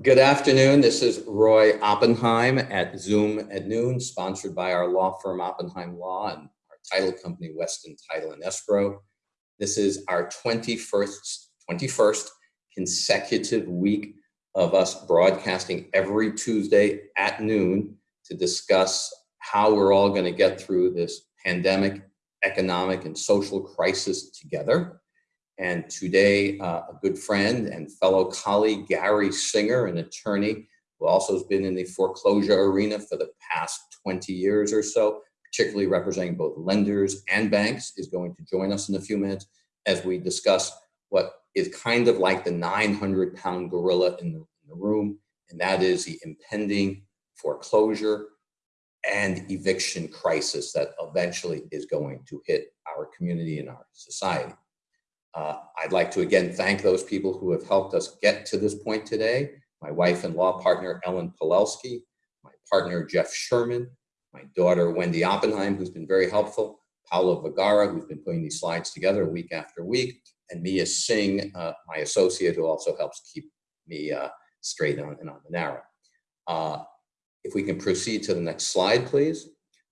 Good afternoon. This is Roy Oppenheim at Zoom at noon, sponsored by our law firm Oppenheim Law and our title company Weston Title and Escrow. This is our 21st, 21st consecutive week of us broadcasting every Tuesday at noon to discuss how we're all going to get through this pandemic, economic, and social crisis together. And today, uh, a good friend and fellow colleague, Gary Singer, an attorney who also has been in the foreclosure arena for the past 20 years or so, particularly representing both lenders and banks, is going to join us in a few minutes as we discuss what is kind of like the 900 pound gorilla in the, in the room, and that is the impending foreclosure and eviction crisis that eventually is going to hit our community and our society. Uh, I'd like to again thank those people who have helped us get to this point today. My wife and law partner, Ellen Polelsky, my partner, Jeff Sherman, my daughter, Wendy Oppenheim, who's been very helpful, Paolo Vergara, who's been putting these slides together week after week, and Mia Singh, uh, my associate, who also helps keep me uh, straight on and on the narrow. Uh, if we can proceed to the next slide, please.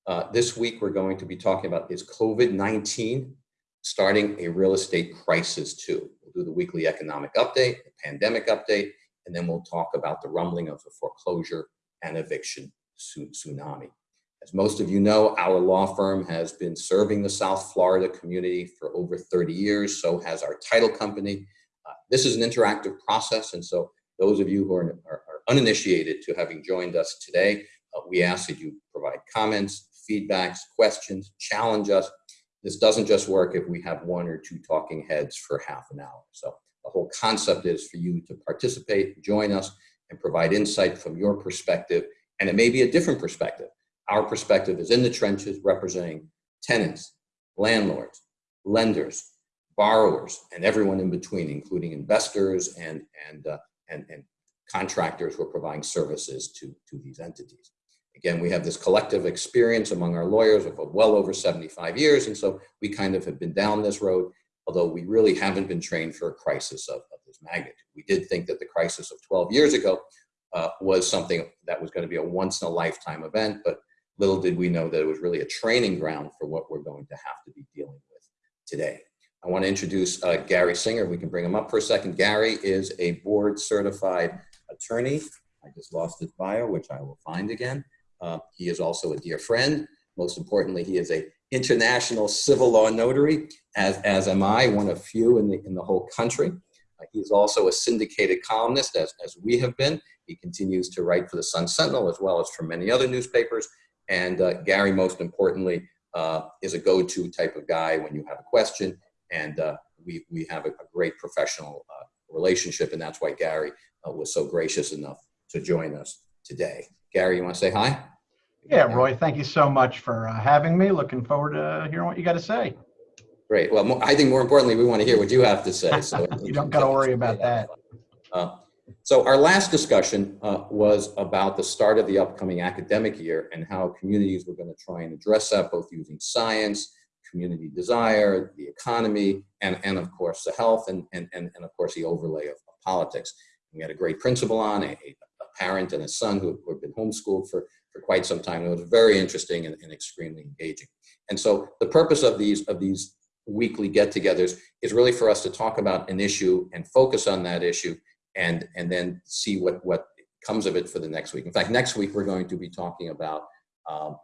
Uh, this week, we're going to be talking about is COVID-19 starting a real estate crisis too. We'll do the weekly economic update, the pandemic update, and then we'll talk about the rumbling of the foreclosure and eviction tsunami. As most of you know, our law firm has been serving the South Florida community for over 30 years, so has our title company. Uh, this is an interactive process, and so those of you who are, are, are uninitiated to having joined us today, uh, we ask that you provide comments, feedbacks, questions, challenge us, this doesn't just work if we have one or two talking heads for half an hour. So the whole concept is for you to participate, join us, and provide insight from your perspective. And it may be a different perspective. Our perspective is in the trenches representing tenants, landlords, lenders, borrowers, and everyone in between, including investors and, and, uh, and, and contractors who are providing services to, to these entities. Again, we have this collective experience among our lawyers of well over 75 years, and so we kind of have been down this road, although we really haven't been trained for a crisis of, of this magnitude. We did think that the crisis of 12 years ago uh, was something that was going to be a once-in-a-lifetime event, but little did we know that it was really a training ground for what we're going to have to be dealing with today. I want to introduce uh, Gary Singer. We can bring him up for a second. Gary is a board certified attorney. I just lost his bio, which I will find again. Uh, he is also a dear friend. Most importantly, he is a international civil law notary, as, as am I, one of few in the, in the whole country. Uh, he's also a syndicated columnist, as, as we have been. He continues to write for the Sun Sentinel as well as for many other newspapers. And uh, Gary, most importantly, uh, is a go-to type of guy when you have a question. And uh, we, we have a, a great professional uh, relationship, and that's why Gary was so gracious enough to join us today. Gary, you want to say hi? Yeah, Roy, thank you so much for uh, having me. Looking forward to hearing what you got to say. Great. Well, I think more importantly, we want to hear what you have to say. So you don't got to worry about that. Uh, so our last discussion uh, was about the start of the upcoming academic year and how communities were going to try and address that both using science, community desire, the economy, and, and of course the health and, and, and, and of course the overlay of, of politics. We had a great principal on, a, a parent and a son who, who have been homeschooled for, for quite some time. It was very interesting and, and extremely engaging. And so the purpose of these, of these weekly get-togethers is really for us to talk about an issue and focus on that issue and, and then see what, what comes of it for the next week. In fact, next week we're going to be talking about um,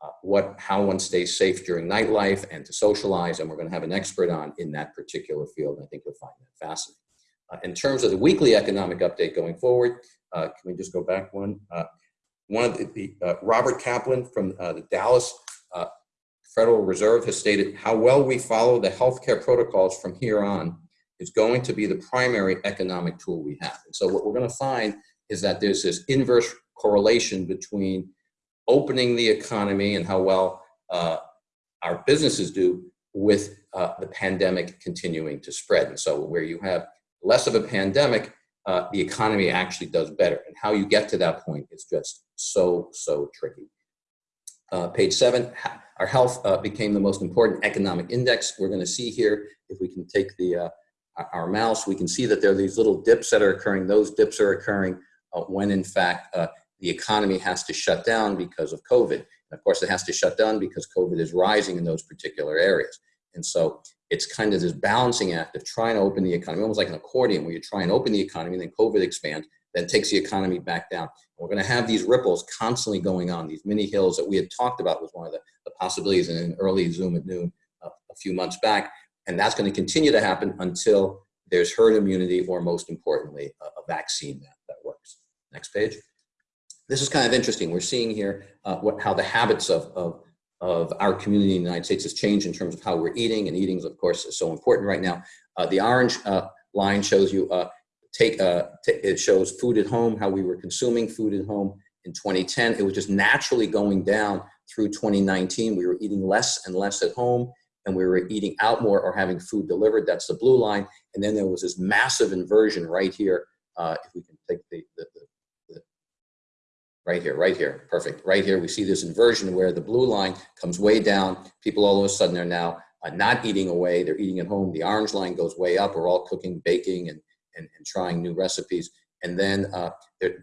uh, what, how one stays safe during nightlife and to socialize, and we're going to have an expert on in that particular field. I think you'll find that fascinating. Uh, in terms of the weekly economic update going forward, uh, can we just go back one? Uh, one of the, the uh, Robert Kaplan from uh, the Dallas uh, Federal Reserve has stated how well we follow the healthcare protocols from here on is going to be the primary economic tool we have. And so what we're going to find is that there's this inverse correlation between opening the economy and how well our businesses do with the pandemic continuing to spread. And so where you have less of a pandemic, uh, the economy actually does better. And how you get to that point is just so, so tricky. Uh, page seven, our health uh, became the most important economic index. We're gonna see here, if we can take the uh, our mouse, we can see that there are these little dips that are occurring. Those dips are occurring uh, when in fact uh, the economy has to shut down because of COVID. And of course, it has to shut down because COVID is rising in those particular areas. And so it's kind of this balancing act of trying to open the economy, almost like an accordion where you try and open the economy then COVID expands, then takes the economy back down. And we're going to have these ripples constantly going on, these mini hills that we had talked about was one of the, the possibilities in an early Zoom at noon uh, a few months back. And that's going to continue to happen until there's herd immunity or most importantly, a, a vaccine that, that works. Next page. This is kind of interesting. We're seeing here uh, what, how the habits of, of of our community in the United States has changed in terms of how we're eating, and eating, is of course, is so important right now. Uh, the orange uh, line shows you uh, take uh, it shows food at home, how we were consuming food at home in 2010. It was just naturally going down through 2019. We were eating less and less at home, and we were eating out more or having food delivered. That's the blue line, and then there was this massive inversion right here. Uh, if we can take the, the right here, right here, perfect. Right here, we see this inversion where the blue line comes way down. People all of a sudden are now uh, not eating away, they're eating at home. The orange line goes way up. We're all cooking, baking, and, and, and trying new recipes. And then uh,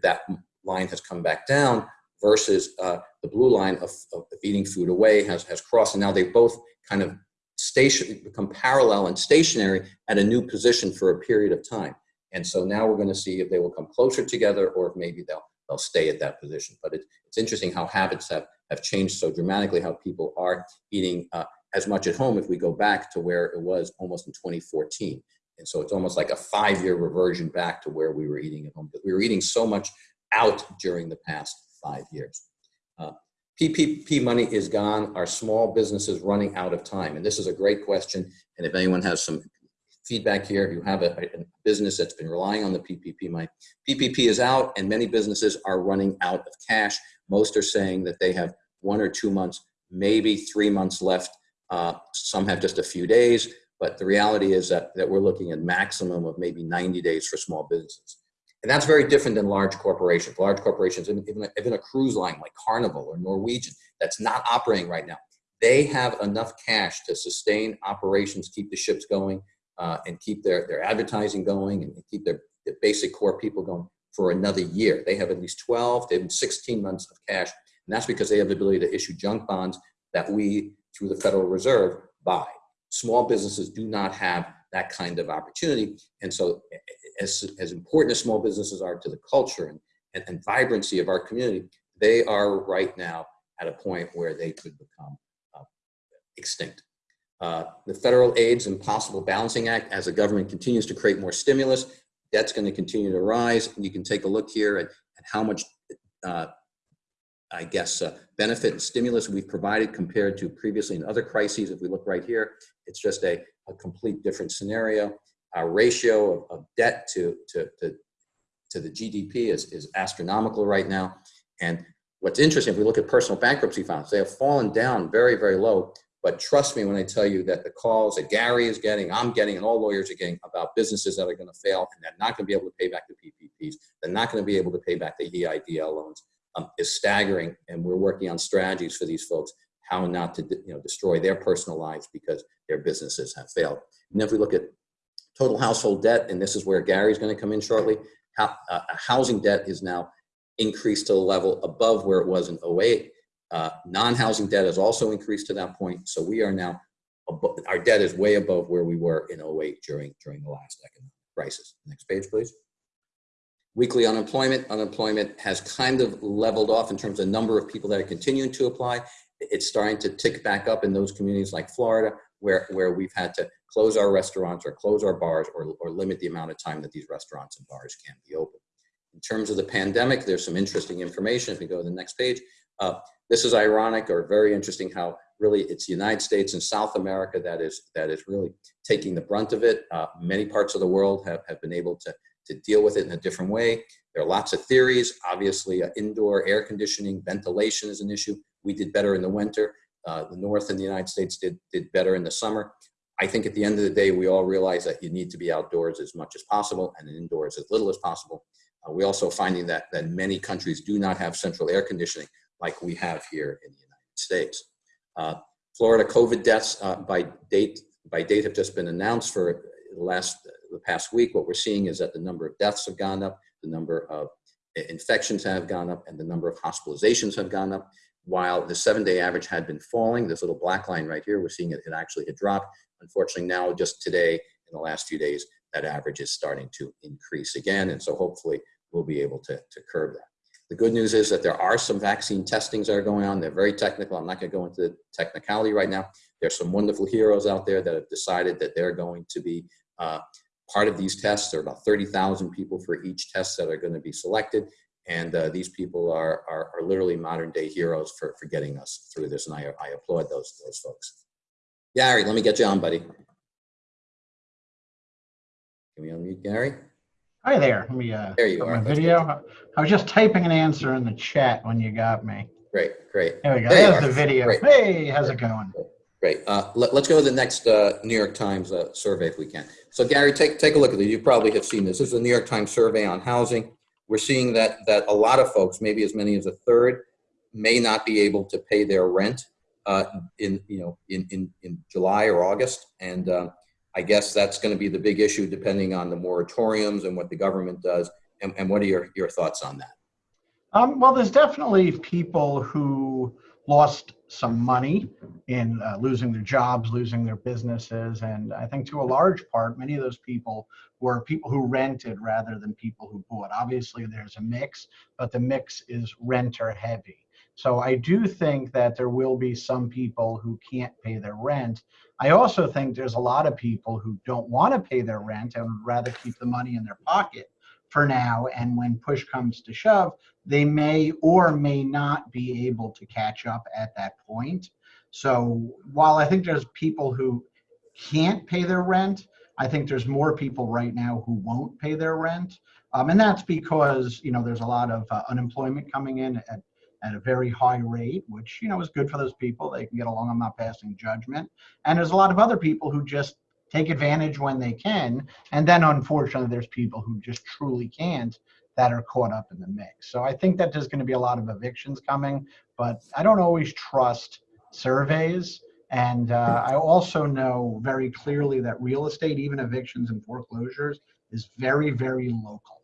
that line has come back down versus uh, the blue line of, of, eating food away has, has crossed. And now they both kind of station, become parallel and stationary at a new position for a period of time. And so now we're going to see if they will come closer together or if maybe they'll they'll stay at that position. But it, it's interesting how habits have, have changed so dramatically, how people are eating uh, as much at home if we go back to where it was almost in 2014. And so it's almost like a five-year reversion back to where we were eating at home. But we were eating so much out during the past five years. Uh, PPP money is gone. Our small businesses running out of time? And this is a great question. And if anyone has some feedback here. If you have a, a, business that's been relying on the PPP money, PPP is out and many businesses are running out of cash. Most are saying that they have one or two months, maybe three months left. Uh, some have just a few days, but the reality is that, that we're looking at maximum of maybe 90 days for small businesses. And that's very different than large corporations. Large corporations, even even a cruise line like Carnival or Norwegian, that's not operating right now. They have enough cash to sustain operations, keep the ships going, uh, and keep their, their advertising going and keep their, their basic core people going for another year. They have at least 12 to 16 months of cash. And that's because they have the ability to issue junk bonds that we, through the Federal Reserve, buy. Small businesses do not have that kind of opportunity. And so as, as important as small businesses are to the culture and, and, and vibrancy of our community, they are right now at a point where they could become uh, extinct. Uh, the federal aids and possible balancing act as the government continues to create more stimulus that's going to continue to rise. And you can take a look here at, at how much uh, I guess uh, benefit and stimulus we've provided compared to previously in other crises. If we look right here it's just a, a complete different scenario. Our ratio of, of debt to, to, to, to the GDP is, is astronomical right now. And what's interesting if we look at personal bankruptcy files they have fallen down very very low but trust me when I tell you that the calls that Gary is getting, I'm getting, and all lawyers are getting about businesses that are going to fail and they're not going to be able to pay back the PPPs, they're not going to be able to pay back the EIDL loans um, is staggering. And we're working on strategies for these folks, how not to you know, destroy their personal lives because their businesses have failed. And if we look at total household debt, and this is where Gary's going to come in shortly, how, uh, housing debt is now increased to a level above where it was in 08 uh, Non-housing debt has also increased to that point. So we are now, our debt is way above where we were in 08 during, during the last economic crisis. Next page, please. Weekly unemployment. Unemployment has kind of leveled off in terms of the number of people that are continuing to apply. It's starting to tick back up in those communities like Florida, where, where we've had to close our restaurants or close our bars or, or limit the amount of time that these restaurants and bars can be open. In terms of the pandemic, there's some interesting information. If we go to the next page, uh, this is ironic or very interesting how really it's the United States and South America that is that is really taking the brunt of it. Uh, many parts of the world have, have been able to, to deal with it in a different way. There are lots of theories. Obviously, uh, indoor air conditioning, ventilation is an issue. We did better in the winter. Uh, the North and the United States did, did better in the summer. I think at the end of the day, we all realize that you need to be outdoors as much as possible and indoors as little as possible. Uh, we also finding that, that many countries do not have central air conditioning like we have here in the United States. Uh, Florida COVID deaths uh, by date by date have just been announced for the last the past week. What we're seeing is that the number of deaths have gone up, the number of infections have gone up and the number of hospitalizations have gone up. While the seven-day average had been falling, this little black line right here, we're seeing it, it actually had dropped. Unfortunately, now just today, in the last few days, that average is starting to increase again. And so hopefully we'll be able to, to curb that. The good news is that there are some vaccine testings that are going on. They're very technical. I'm not going to go into the technicality right now. There's some wonderful heroes out there that have decided that they're going to be uh, part of these tests. There are about 30,000 people for each test that are going to be selected. And uh, these people are, are, are literally modern day heroes for, for getting us through this. And I, I applaud those, those folks. Gary, let me get you on, buddy. Can we unmute Gary? Hi there. Let me, uh, There you are. my video. I was just typing an answer in the chat when you got me. Great, great. There we go. There There's the video. Great. Hey, how's it going? Great. Uh, let, us go to the next uh, New York Times uh, survey if we can. So Gary, take, take a look at this. You probably have seen this. This is a New York Times survey on housing. We're seeing that, that a lot of folks, maybe as many as a third, may not be able to pay their rent uh, in, you know, in, in, in July or August. And uh, I guess that's going to be the big issue depending on the moratoriums and what the government does. And, and what are your, your thoughts on that? Um, well, there's definitely people who lost some money in uh, losing their jobs, losing their businesses. And I think to a large part, many of those people were people who rented rather than people who bought. Obviously, there's a mix, but the mix is renter heavy. So I do think that there will be some people who can't pay their rent. I also think there's a lot of people who don't want to pay their rent and would rather keep the money in their pocket for now. And when push comes to shove, they may or may not be able to catch up at that point. So while I think there's people who can't pay their rent, I think there's more people right now who won't pay their rent. Um, and that's because, you know, there's a lot of uh, unemployment coming in at, at a very high rate, which, you know, is good for those people. They can get along. I'm not passing judgment. And there's a lot of other people who just take advantage when they can. And then unfortunately, there's people who just truly can't that are caught up in the mix. So I think that there's going to be a lot of evictions coming, but I don't always trust surveys. And uh, I also know very clearly that real estate, even evictions and foreclosures, is very, very local.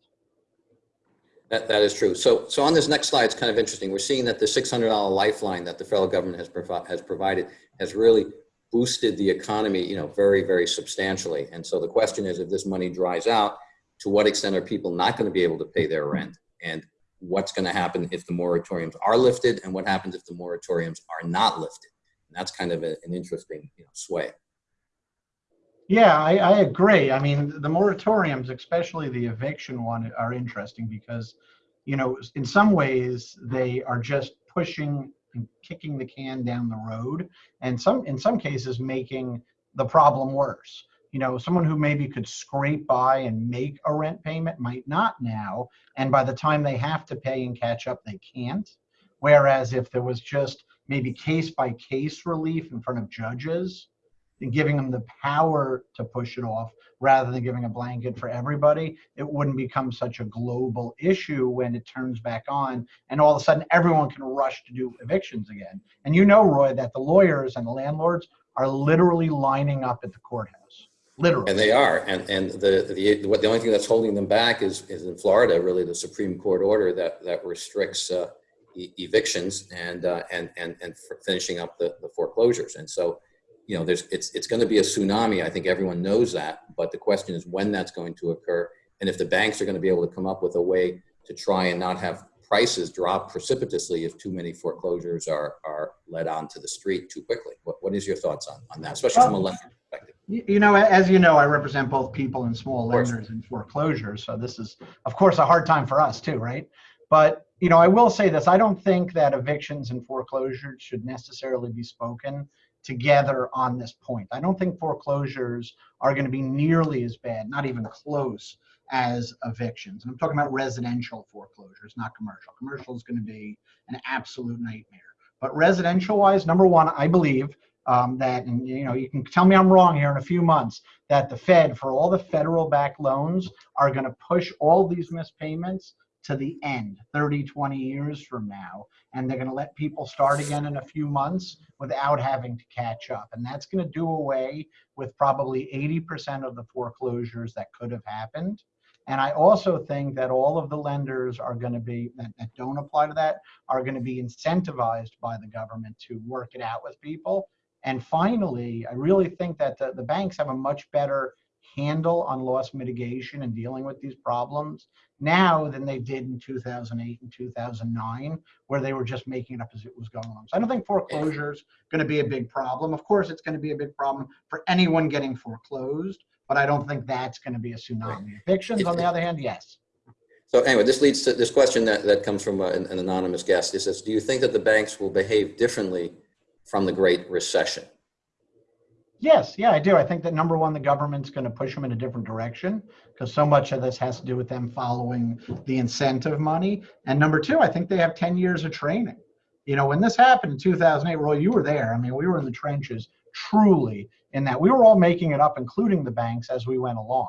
That, that is true. So, so on this next slide, it's kind of interesting. We're seeing that the $600 lifeline that the federal government has, provi- has provided has really boosted the economy, you know, very, very substantially. And so the question is, if this money dries out, to what extent are people not going to be able to pay their rent? And what's going to happen if the moratoriums are lifted? And what happens if the moratoriums are not lifted? And that's kind of a, an interesting, you know, sway. Yeah, I, I agree. I mean, the moratoriums, especially the eviction one, are interesting because, you know, in some ways they are just pushing and kicking the can down the road, and some, in some cases, making the problem worse. You know, someone who maybe could scrape by and make a rent payment might not now, and by the time they have to pay and catch up, they can't. Whereas if there was just maybe case by case relief in front of judges, and giving them the power to push it off rather than giving a blanket for everybody, it wouldn't become such a global issue when it turns back on and all of a sudden everyone can rush to do evictions again. And you know, Roy, that the lawyers and the landlords are literally lining up at the courthouse. Literally. And they are, and, and the, the, what, the only thing that's holding them back is, is in Florida, really the Supreme Court order that, that restricts uh, e- evictions and, uh, and, and, and finishing up the, the foreclosures. And so, you know, there's, it's, it's going to be a tsunami. I think everyone knows that, but the question is when that's going to occur. And if the banks are going to be able to come up with a way to try and not have prices drop precipitously if too many foreclosures are, are led onto the street too quickly. What, what is your thoughts on, on that, especially from a lender perspective? You you know, as you know, I represent both people and small lenders in foreclosures. So this is, of course, a hard time for us too, right? But, you know, I will say this, I don't think that evictions and foreclosures should necessarily be spoken together on this point. I don't think foreclosures are going to be nearly as bad, not even close as evictions. And I'm talking about residential foreclosures, not commercial. Commercial is going to be an absolute nightmare. But residential wise, number one, I believe um, that, and you know, you can tell me I'm wrong here in a few months, that the Fed, for all the federal backed loans, are going to push all these missed payments to the end 30 20 years from now and they're going to let people start again in a few months without having to catch up and that's going to do away with probably 80% of the foreclosures that could have happened And I also think that all of the lenders are going to be, that, that don't apply to that, are going to be incentivized by the government to work it out with people. And finally, I really think that the, the banks have a much better handle on loss mitigation and dealing with these problems now than they did in 2008 and 2009, where they were just making it up as it was going on. So I don't think foreclosure is going to be a big problem. Of course, it's going to be a big problem for anyone getting foreclosed, but I don't think that's going to be a tsunami. Evictions, on the other hand, yes. So anyway, this leads to this question that, that comes from uh, an, an anonymous guest. It says, do you think that the banks will behave differently from the Great Recession? Yes, yeah, I do. I think that number one, the government's going to push them in a different direction because so much of this has to do with them following the incentive money. And number two, I think they have 10 years of training. You know, when this happened in 2008, Roy, you were there. I mean, we were in the trenches truly in that we were all making it up, including the banks, as we went along.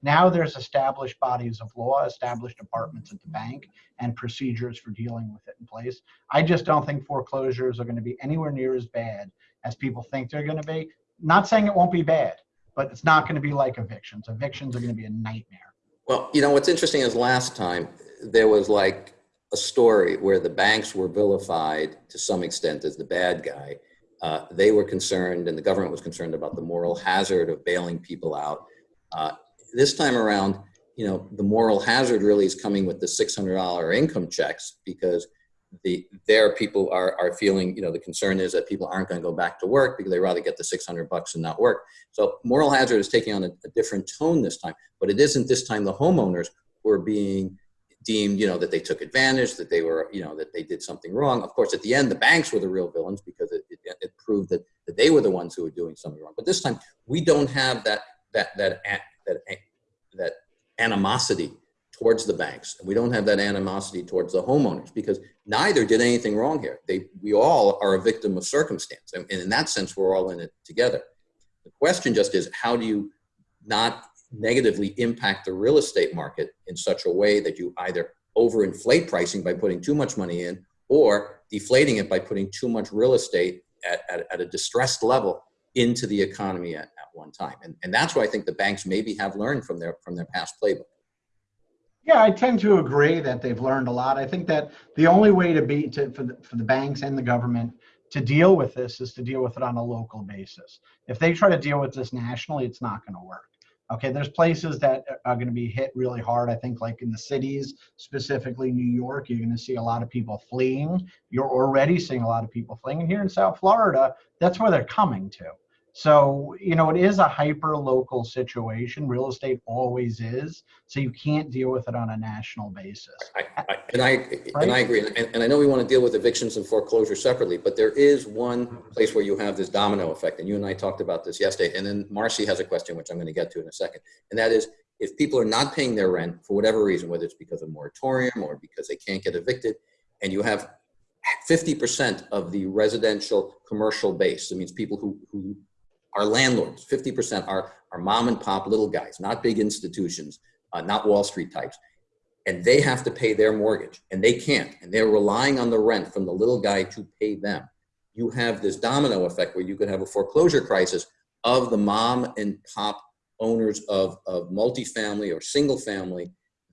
Now there's established bodies of law, established departments at the bank, and procedures for dealing with it in place. I just don't think foreclosures are going to be anywhere near as bad as people think they're going to be not saying it won't be bad, but it's not going to be like evictions. Evictions are going to be a nightmare. Well, you know, what's interesting is last time there was like a story where the banks were vilified to some extent as the bad guy. Uh, they were concerned and the government was concerned about the moral hazard of bailing people out. Uh, this time around, you know, the moral hazard really is coming with the $600 income checks because the there people are are feeling you know the concern is that people aren't going to go back to work because they rather get the 600 bucks and not work. So moral hazard is taking on a, a different tone this time but it isn't this time the homeowners who are being deemed you know that they took advantage that they were you know that they did something wrong. Of course at the end the banks were the real villains because it, it, it proved that, that they were the ones who were doing something wrong. But this time we don't have that that that that, that animosity towards the banks. And we don't have that animosity towards the homeowners because neither did anything wrong here. They, we all are a victim of circumstance. And in that sense, we're all in it together. The question just is how do you not negatively impact the real estate market in such a way that you either overinflate pricing by putting too much money in or deflating it by putting too much real estate at, at, at a distressed level into the economy at, at one time. And, and that's why I think the banks maybe have learned from their, from their past playbook. Yeah, I tend to agree that they've learned a lot. I think that the only way to be to for the, for the banks and the government to deal with this is to deal with it on a local basis. If they try to deal with this nationally, it's not going to work. Okay, there's places that are going to be hit really hard. I think, like in the cities, specifically New York, you're going to see a lot of people fleeing. You're already seeing a lot of people fleeing. And here in South Florida, that's where they're coming to. So, you know, it is a hyper local situation. Real estate always is. So you can't deal with it on a national basis. I, I, and I right? and I agree. And, and, I know we want to deal with evictions and foreclosure separately, but there is one place where you have this domino effect. And you and I talked about this yesterday. And then Marcy has a question, which I'm going to get to in a second. And that is if people are not paying their rent for whatever reason, whether it's because of moratorium or because they can't get evicted, and you have 50% of the residential commercial base, that means people who, who our landlords, 50% are, are mom and pop little guys, not big institutions, uh, not Wall Street types. And they have to pay their mortgage and they can't. And they're relying on the rent from the little guy to pay them. You have this domino effect where you could have a foreclosure crisis of the mom and pop owners of, of multifamily or single family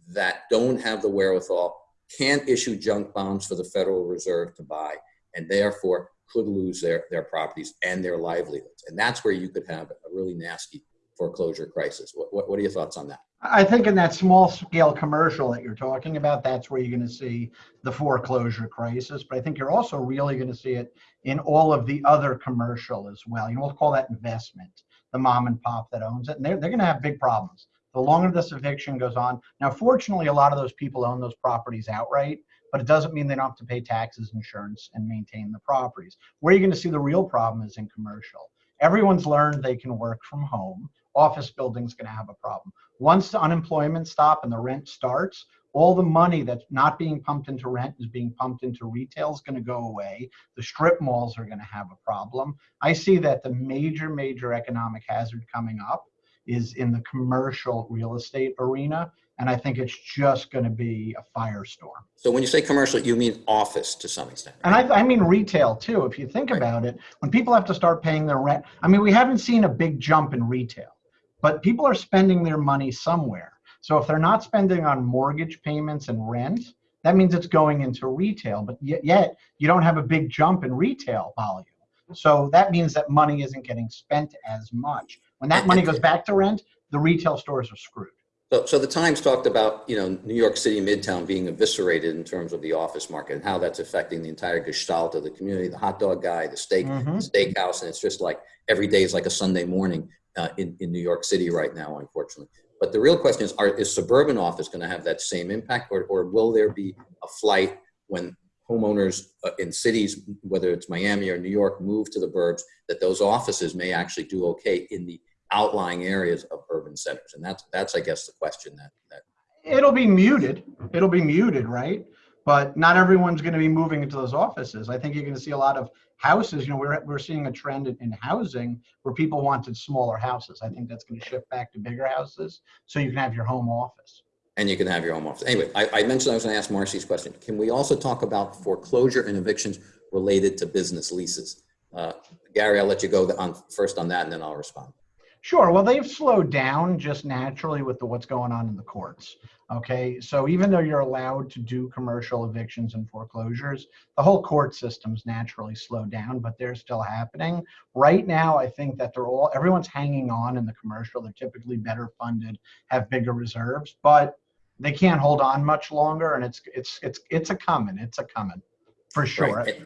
that don't have the wherewithal, can't issue junk bonds for the Federal Reserve to buy, and therefore could lose their, their properties and their livelihoods. And that's where you could have a really nasty foreclosure crisis. What, what, what are your thoughts on that? I think in that small scale commercial that you're talking about, that's where you're going to see the foreclosure crisis. But I think you're also really going to see it in all of the other commercial as well. You know, we'll call that investment, the mom and pop that owns it. And they're, they're going to have big problems. The longer this eviction goes on. Now, fortunately, a lot of those people own those properties outright but it doesn't mean they don't have to pay taxes, insurance, and maintain the properties. Where you're going to see the real problem is in commercial. Everyone's learned they can work from home. Office buildings going to have a problem. Once the unemployment stop and the rent starts, all the money that's not being pumped into rent is being pumped into retail is going to go away. The strip malls are going to have a problem. I see that the major, major economic hazard coming up is in the commercial real estate arena and I think it's just going to be a firestorm. So when you say commercial, you mean office to some extent. Right? And I, I, mean retail too. If you think right. about it, when people have to start paying their rent, I mean, we haven't seen a big jump in retail, but people are spending their money somewhere. So if they're not spending on mortgage payments and rent, that means it's going into retail. But yet, yet you don't have a big jump in retail volume. So that means that money isn't getting spent as much. When that money goes back to rent, the retail stores are screwed. So, so the Times talked about, you know, New York City Midtown being eviscerated in terms of the office market and how that's affecting the entire gestalt of the community, the hot dog guy, the steak, Mhm. steakhouse, and it's just like every day is like a Sunday morning uh, in, in New York City right now, unfortunately. But the real question is, are, is suburban office going to have that same impact or, or will there be a flight when homeowners uh, in cities, whether it's Miami or New York, move to the burbs, that those offices may actually do okay in the outlying areas of urban centers? And that's, that's I guess, the question that, that It'll be muted. It'll be muted, right? But not everyone's going to be moving into those offices. I think you're going to see a lot of houses. You know, we're, we're seeing a trend in, in housing where people wanted smaller houses. I think that's going to shift back to bigger houses so you can have your home office. And you can have your home office. Anyway, I, I mentioned I was going to ask Marcy's question. Can we also talk about foreclosure and evictions related to business leases? Uh, Gary, I'll let you go on first on that, and then I'll respond. Sure. Well, they've slowed down just naturally with the, what's going on in the courts. Okay. So even though you're allowed to do commercial evictions and foreclosures, the whole court system's naturally slowed down, but they're still happening. Right now, I think that they're all, everyone's hanging on in the commercial. They're typically better funded, have bigger reserves, but they can't hold on much longer. And it's, it's, it's, it's a coming. It's a coming for sure. Right.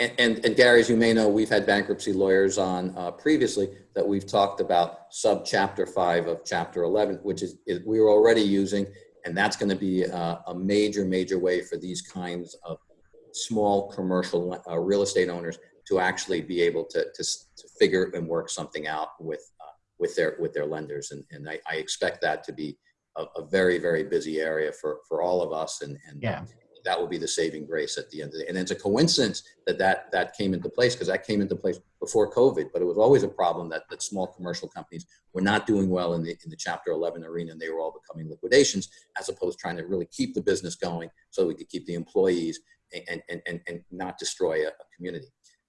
And, and, and Gary, as you may know, we've had bankruptcy lawyers on uh, previously that we've talked about sub chapter five of chapter 11, which is, is we were already using, and that's going to be a, a, major, major way for these kinds of small commercial uh, real estate owners to actually be able to, to, to figure and work something out with, uh, with their, with their lenders. And, and I, I expect that to be a, a, very, very busy area for, for all of us. And, and yeah that will be the saving grace at the end of the day. And it's a coincidence that that, that came into place because that came into place before COVID, but it was always a problem that, that small commercial companies were not doing well in the, in the chapter 11 arena and they were all becoming liquidations as opposed to trying to really keep the business going so we could keep the employees and, and, and, and not destroy a, a community.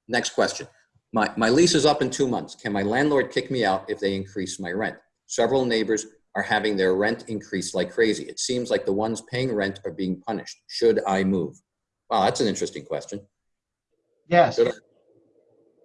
Next question. My, my lease is up in two months. Can my landlord kick me out if they increase my rent? Several neighbors are having their rent increase like crazy. It seems like the ones paying rent are being punished. Should I move? Wow, that's an interesting question. Yes.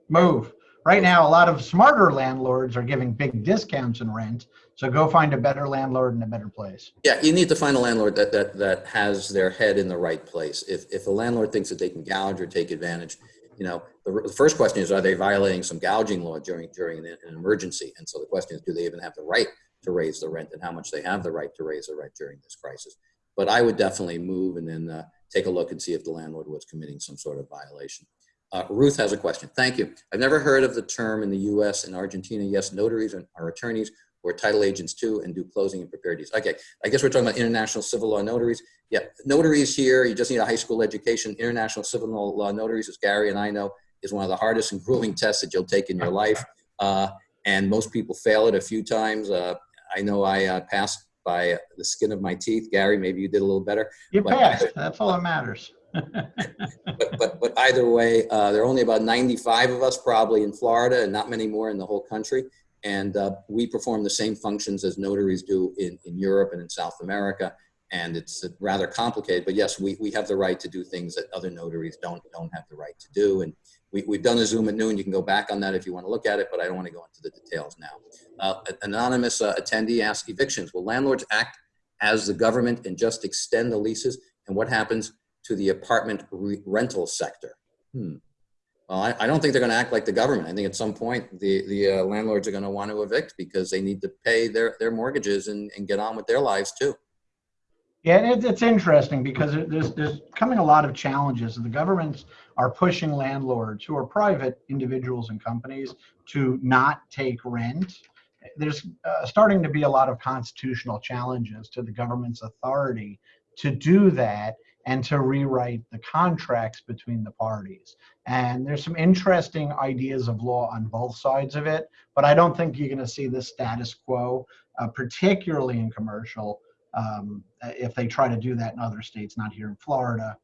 Move. Right now, a lot of smarter landlords are giving big discounts in rent. So go find a better landlord in a better place. Yeah, you need to find a landlord that that that has their head in the right place. If if a landlord thinks that they can gouge or take advantage, you know, the, the first question is, are they violating some gouging law during during an, an emergency? And so the question is, do they even have the right to raise the rent and how much they have the right to raise the rent during this crisis. But I would definitely move and then uh, take a look and see if the landlord was committing some sort of violation. Uh, Ruth has a question. Thank you. I've never heard of the term in the US and Argentina. Yes, notaries are, attorneys or title agents too and do closing and prepare deeds. Okay, I guess we're talking about international civil law notaries. Yeah, notaries here, you just need a high school education. International civil law notaries, as Gary and I know, is one of the hardest and grueling tests that you'll take in your life. Uh, and most people fail it a few times. Uh, I know I uh, passed by the skin of my teeth. Gary, maybe you did a little better. You passed. That's all that matters. but, but, but either way, uh, there are only about 95 of us probably in Florida and not many more in the whole country. And uh, we perform the same functions as notaries do in, in Europe and in South America. And it's rather complicated, but yes, we, we have the right to do things that other notaries don't, don't have the right to do. And we, we've done a Zoom at noon. You can go back on that if you want to look at it, but I don't want to go into the details now. Uh, anonymous uh, attendee asked evictions. Will landlords act as the government and just extend the leases? And what happens to the apartment re rental sector? Hmm. Well, I, I, don't think they're going to act like the government. I think at some point the, the uh, landlords are going to want to evict because they need to pay their, their mortgages and, and get on with their lives too. Yeah, it, it's interesting because there's, there's coming a lot of challenges. The governments are pushing landlords who are private individuals and companies to not take rent. There's uh, starting to be a lot of constitutional challenges to the government's authority to do that and to rewrite the contracts between the parties. And there's some interesting ideas of law on both sides of it, but I don't think you're going to see the status quo, uh, particularly in commercial um, if they try to do that in other states, not here in Florida.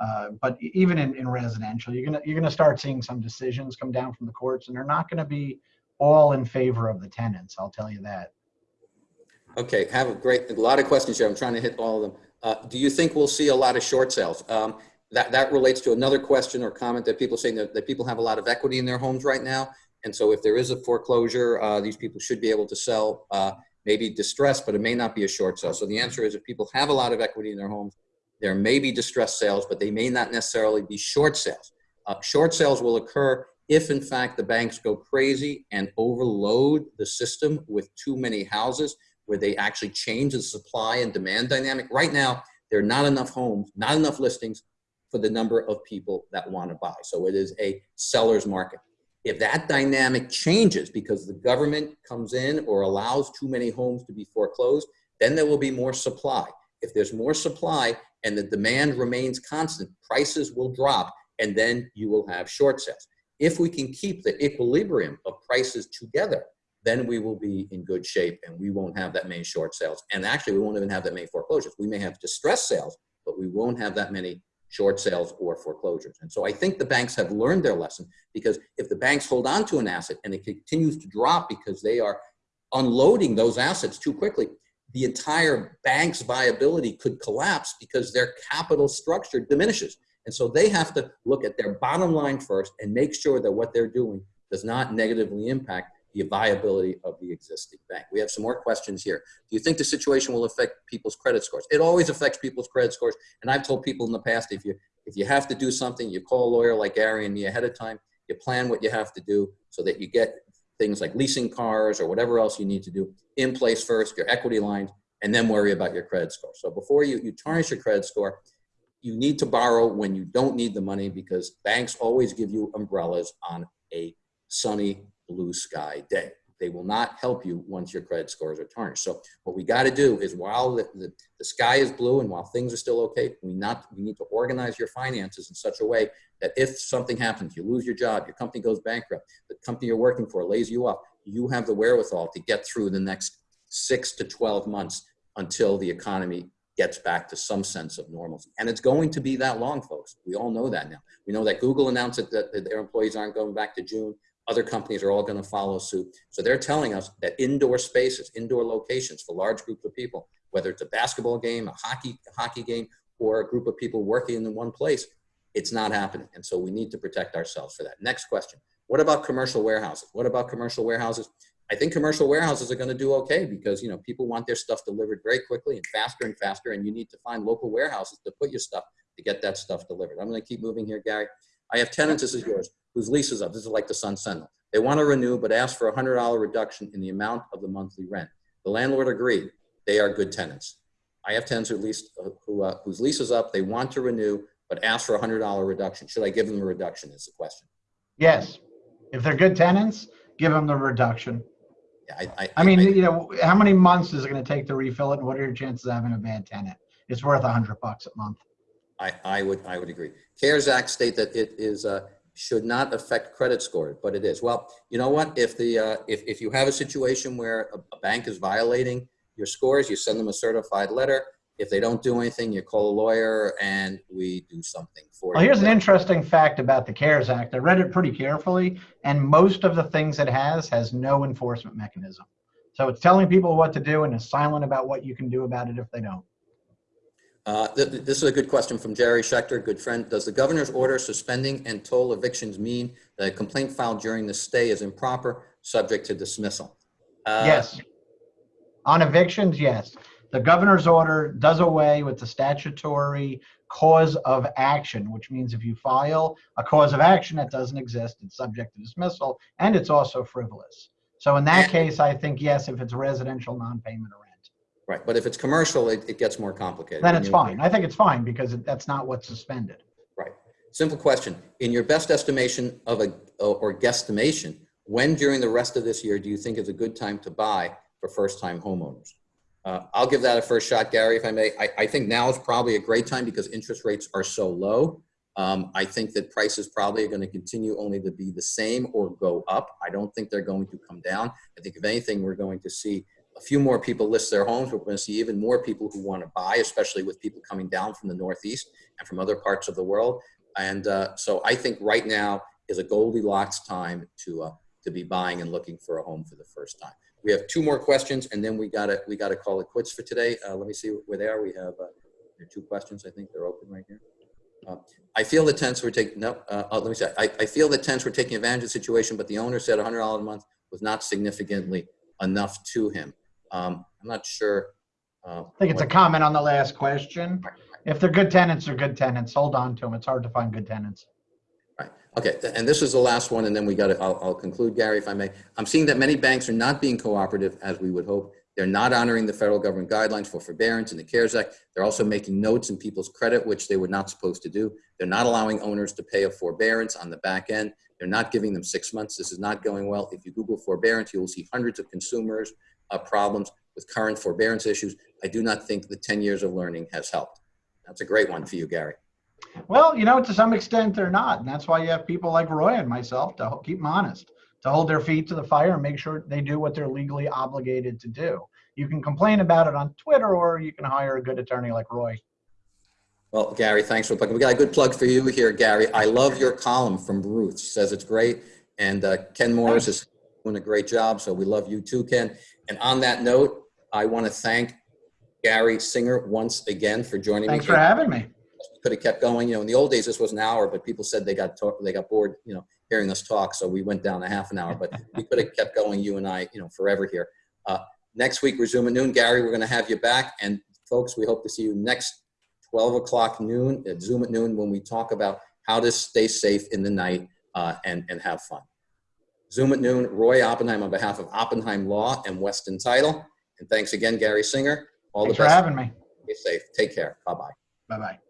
Uh, but even in, in residential, you're gonna you're gonna start seeing some decisions come down from the courts, and they're not going to be all in favor of the tenants. I'll tell you that. Okay, have a great, a lot of questions here. I'm trying to hit all of them. Uh, do you think we'll see a lot of short sales? Um, that, that relates to another question or comment that people saying that, that people have a lot of equity in their homes right now. And so if there is a foreclosure, uh, these people should be able to sell, uh, maybe distressed, but it may not be a short sale. So the answer is if people have a lot of equity in their homes, there may be distressed sales, but they may not necessarily be short sales. Uh, short sales will occur if in fact the banks go crazy and overload the system with too many houses where they actually change the supply and demand dynamic. Right now, there are not enough homes, not enough listings for the number of people that want to buy. So it is a seller's market. If that dynamic changes because the government comes in or allows too many homes to be foreclosed, then there will be more supply. If there's more supply and the demand remains constant, prices will drop and then you will have short sales. If we can keep the equilibrium of prices together, then we will be in good shape and we won't have that many short sales. And actually, we won't even have that many foreclosures. We may have distressed sales, but we won't have that many short sales or foreclosures. And so I think the banks have learned their lesson because if the banks hold on to an asset and it continues to drop because they are unloading those assets too quickly, the entire bank's viability could collapse because their capital structure diminishes. And so they have to look at their bottom line first and make sure that what they're doing does not negatively impact the viability of the existing bank. We have some more questions here. Do you think the situation will affect people's credit scores? It always affects people's credit scores. And I've told people in the past, if you, if you have to do something, you call a lawyer like Gary and me ahead of time, you plan what you have to do so that you get things like leasing cars or whatever else you need to do in place first, your equity lines, and then worry about your credit score. So before you, you tarnish your credit score, you need to borrow when you don't need the money because banks always give you umbrellas on a sunny blue sky day. They will not help you once your credit scores are tarnished. So what we got to do is while the, the, the, sky is blue and while things are still okay, we not we need to organize your finances in such a way that if something happens, you lose your job, your company goes bankrupt, the company you're working for lays you off, you have the wherewithal to get through the next six to 12 months until the economy gets back to some sense of normalcy. And it's going to be that long, folks. We all know that now. We know that Google announced that, that their employees aren't going back to June. Other companies are all going to follow suit. So they're telling us that indoor spaces, indoor locations for large groups of people, whether it's a basketball game, a hockey, hockey game, or a group of people working in one place, it's not happening. And so we need to protect ourselves for that. Next question. What about commercial warehouses? What about commercial warehouses? I think commercial warehouses are going to do okay because you know people want their stuff delivered very quickly and faster and faster, and you need to find local warehouses to put your stuff to get that stuff delivered. I'm going to keep moving here, Gary. I have tenants. This is yours whose lease is up. This is like the Sun Sentinel. They want to renew, but ask for a $100 reduction in the amount of the monthly rent. The landlord agreed. They are good tenants. I have tenants who lease, who, uh, whose lease is up. They want to renew, but ask for a $100 reduction. Should I give them a reduction is the question. Yes. If they're good tenants, give them the reduction. Yeah, I, I, I mean, I- you know, how many months is it going to take to refill it? And what are your chances of having a bad tenant? It's worth a hundred bucks a month. I, I would, I would agree. CARES Act state that it is, uh, should not affect credit score, but it is. Well, you know what? If the, uh, if, if you have a situation where a, a bank is violating your scores, you send them a certified letter. If they don't do anything, you call a lawyer and we do something for Well, you. here's an interesting fact about the CARES Act. I read it pretty carefully, and most of the things it has has no enforcement mechanism. So it's telling people what to do and is silent about what you can do about it if they don't. Uh, th- th- this is a good question from Jerry Schechter, good friend. Does the governor's order suspending and toll evictions mean that a complaint filed during the stay is improper, subject to dismissal? Uh, Yes. On evictions, yes. The governor's order does away with the statutory cause of action, which means if you file a cause of action that doesn't exist, it's subject to dismissal, and it's also frivolous. So in that case, I think yes, if it's residential non-payment Right, but if it's commercial, it, it gets more complicated. then it's fine. I think it's fine because it- that's not what's suspended. Right. Simple question. In your best estimation of a, or guesstimation, when during the rest of this year do you think is a good time to buy for first-time homeowners? Uh, I'll give that a first shot, Gary, if I may. I, I think now is probably a great time because interest rates are so low. Um, I think that prices probably are going to continue only to be the same or go up. I don't think they're going to come down. I think if anything, we're going to see a few more people list their homes. We're going to see even more people who want to buy, especially with people coming down from the Northeast and from other parts of the world. And uh, so I think right now is a Goldilocks time to uh, to be buying and looking for a home for the first time. We have two more questions and then we gotta, we gotta call it quits for today. Uh, let me see where they are. We have, uh, two questions. I think they're open right here. Uh, I feel the tenants were taking, no, uh, uh, let me say, I, I feel the tenants were taking advantage of the situation, but the owner said hundred dollars a month was not significantly enough to him. Um, I'm not sure. uh, I think it's a comment on the last question. If they're good tenants, they're good tenants. Hold on to them. It's hard to find good tenants. Right. Okay, and this is the last one, and then we got to, I'll, I'll conclude, Gary, if I may. I'm seeing that many banks are not being cooperative as we would hope. They're not honoring the federal government guidelines for forbearance in the CARES Act. They're also making notes in people's credit, which they were not supposed to do. They're not allowing owners to pay a forbearance on the back end. They're not giving them six months. This is not going well. If you Google forbearance, you will see hundreds of consumers' uh, problems with current forbearance issues. I do not think the 10 years of learning has helped. That's a great one for you, Gary. Well, you know, to some extent they're not. And that's why you have people like Roy and myself to keep them honest, to hold their feet to the fire and make sure they do what they're legally obligated to do. You can complain about it on Twitter or you can hire a good attorney like Roy. Well, Gary, thanks for plugging. We got a good plug for you here, Gary. I love your column from Ruth. She says it's great. And uh, Ken Morris is doing a great job. So we love you too, Ken. And on that note, I want to thank Gary Singer once again for joining Thanks me. for having me. Could have kept going. You know, in the old days, this was an hour, but people said they got talk, they got bored, you know, hearing us talk. So we went down a half an hour, but we could have kept going, you and I, you know, forever here. Uh, next week, resume at noon. Gary, we're going to have you back. And folks, we hope to see you next 12 o'clock noon at Zoom at noon when we talk about how to stay safe in the night uh, and, and have fun. Zoom at noon, Roy Oppenheim on behalf of Oppenheim Law and Weston Title. And thanks again, Gary Singer. All Thanks the for best. having me. Be safe. Take care. Bye bye. Bye bye.